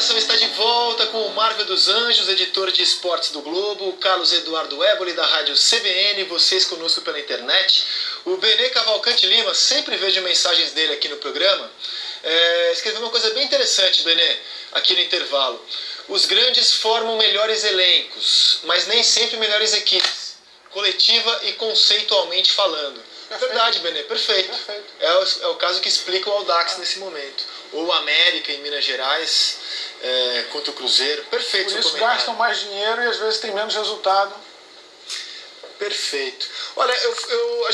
Comunicação está de volta com o Marvel dos Anjos, editor de esportes do Globo, Carlos Eduardo Éboli da rádio CBN, vocês conosco pela internet. O Benê Cavalcante Lima, sempre vejo mensagens dele aqui no programa, é, escreveu uma coisa bem interessante, Benê, aqui no intervalo. Os grandes formam melhores elencos, mas nem sempre melhores equipes, coletiva e conceitualmente falando. Perfeito. Verdade, Benê, perfeito. Perfeito. É, o, é o caso que explica o Audax nesse momento. Ou América em Minas Gerais é, contra o Cruzeiro. Perfeito Por isso gastam mais dinheiro e às vezes tem menos resultado. Perfeito. Olha, eu, eu, a